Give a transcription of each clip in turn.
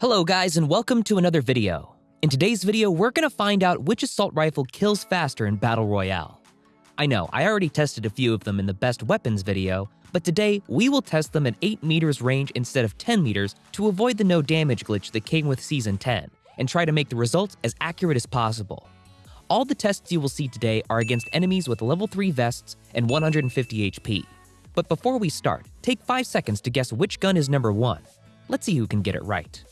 Hello guys and welcome to another video. In today's video, we're gonna find out which assault rifle kills faster in Battle Royale. I know, I already tested a few of them in the best weapons video, but today we will test them at 8 meters range instead of 10 meters to avoid the no damage glitch that came with Season 10, and try to make the results as accurate as possible. All the tests you will see today are against enemies with level 3 vests and 150 HP. But before we start, take 5 seconds to guess which gun is number 1. Let's see who can get it right.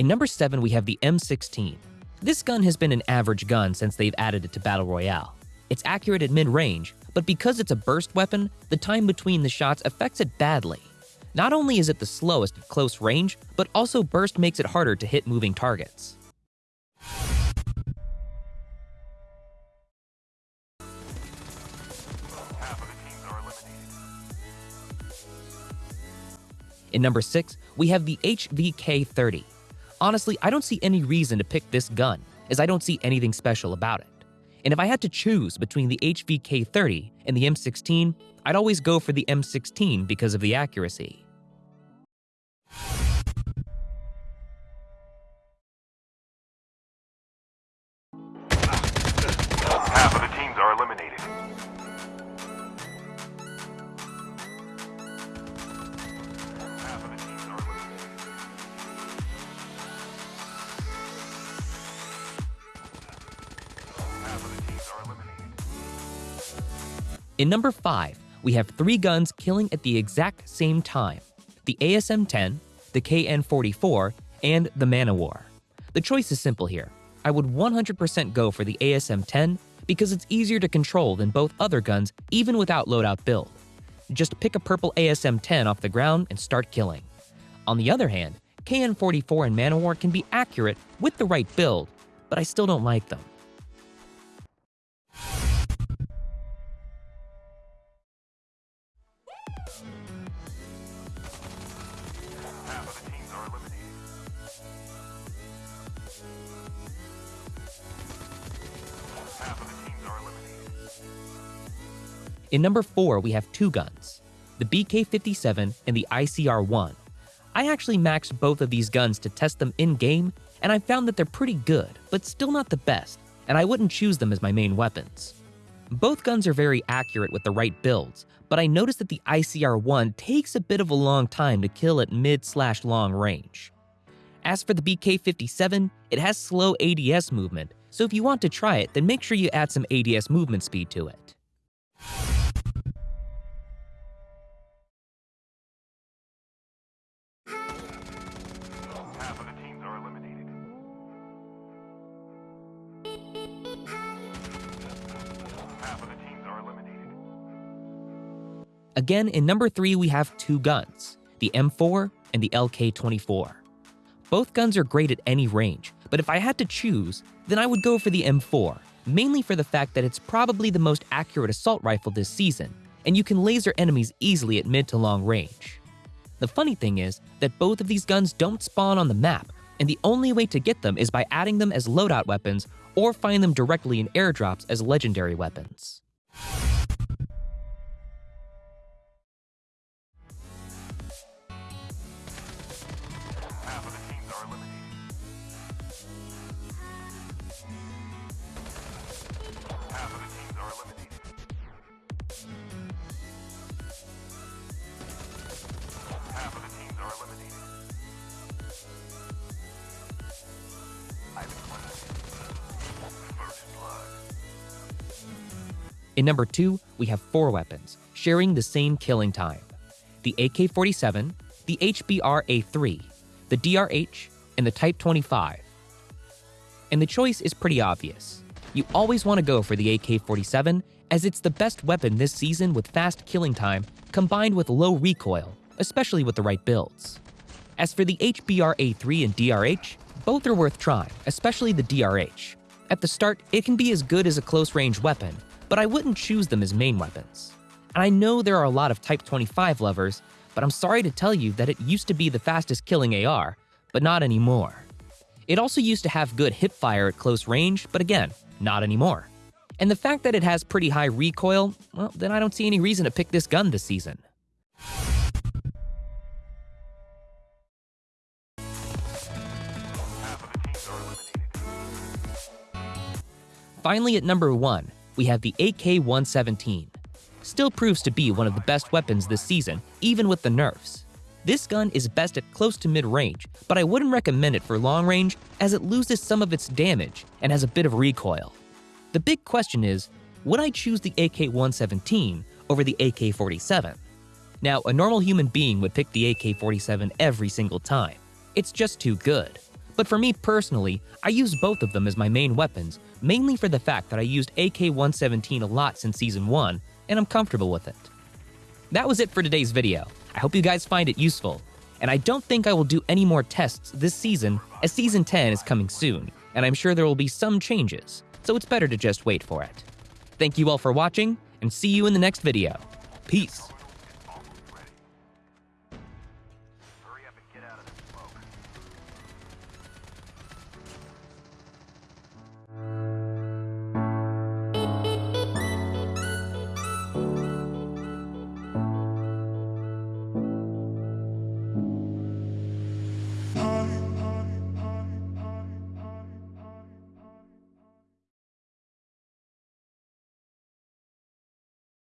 In number 7, we have the M16. This gun has been an average gun since they've added it to Battle Royale. It's accurate at mid-range, but because it's a burst weapon, the time between the shots affects it badly. Not only is it the slowest at close range, but also burst makes it harder to hit moving targets. In number 6, we have the HVK-30. Honestly, I don't see any reason to pick this gun, as I don't see anything special about it. And if I had to choose between the HVK-30 and the M16, I'd always go for the M16 because of the accuracy. In number 5, we have three guns killing at the exact same time the ASM 10, the KN 44, and the Man-O-War. The choice is simple here. I would 100% go for the ASM 10 because it's easier to control than both other guns, even without loadout build. Just pick a purple ASM 10 off the ground and start killing. On the other hand, KN 44 and Man-O-War can be accurate with the right build, but I still don't like them. In number 4, we have two guns the BK 57 and the ICR 1. I actually maxed both of these guns to test them in game, and I found that they're pretty good, but still not the best, and I wouldn't choose them as my main weapons. Both guns are very accurate with the right builds, but I noticed that the ICR 1 takes a bit of a long time to kill at mid slash long range. As for the BK 57, it has slow ADS movement, so if you want to try it, then make sure you add some ADS movement speed to it. Again, in number 3, we have two guns the M4 and the LK24. Both guns are great at any range, but if I had to choose, then I would go for the M4, mainly for the fact that it's probably the most accurate assault rifle this season, and you can laser enemies easily at mid to long range. The funny thing is that both of these guns don't spawn on the map, and the only way to get them is by adding them as loadout weapons or find them directly in airdrops as legendary weapons. In number 2, we have four weapons, sharing the same killing time the AK 47, the HBR A3, the DRH, and the Type 25. And the choice is pretty obvious. You always want to go for the AK 47, as it's the best weapon this season with fast killing time combined with low recoil, especially with the right builds. As for the HBR A3 and DRH, both are worth trying, especially the DRH. At the start, it can be as good as a close range weapon, but I wouldn't choose them as main weapons. And I know there are a lot of Type 25 lovers, but I'm sorry to tell you that it used to be the fastest killing AR, but not anymore. It also used to have good hip fire at close range, but again, not anymore. And the fact that it has pretty high recoil, well, then I don't see any reason to pick this gun this season. Finally, at number 1, we have the AK 117. Still proves to be one of the best weapons this season, even with the nerfs. This gun is best at close to mid range, but I wouldn't recommend it for long range as it loses some of its damage and has a bit of recoil. The big question is would I choose the AK 117 over the AK 47? Now, a normal human being would pick the AK 47 every single time. It's just too good. But for me personally, I use both of them as my main weapons, mainly for the fact that I used AK 117 a lot since Season 1, and I'm comfortable with it. That was it for today's video. I hope you guys find it useful. And I don't think I will do any more tests this season, as Season 10 is coming soon, and I'm sure there will be some changes, so it's better to just wait for it. Thank you all for watching, and see you in the next video. Peace.